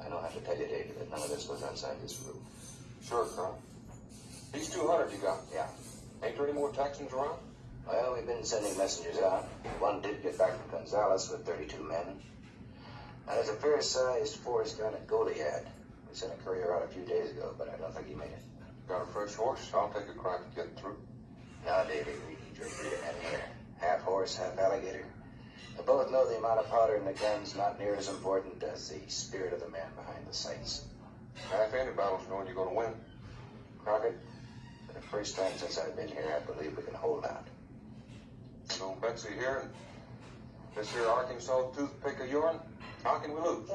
I don't have to tell you, David, that none of this goes outside this roof. Sure, Colonel. These 200 you got, Yeah. ain't there any more Texans around? Well, we've been sending messengers out. One did get back from Gonzales with 32 men. And there's a fair-sized force down at Goliad. We sent a courier out a few days ago, but I don't think he made it. Got a fresh horse? I'll take a crack at getting through. Now, David, we need your freedom men here. Half horse, half alligator. We both know the amount of powder in the gun's not near as important as the spirit of the man behind the sights. Half any battle's knowing you're gonna win. Crockett, for the first time since I've been here, I believe we can hold out. No Betsy here, and this here Arkansas toothpick of yourn, how can we lose?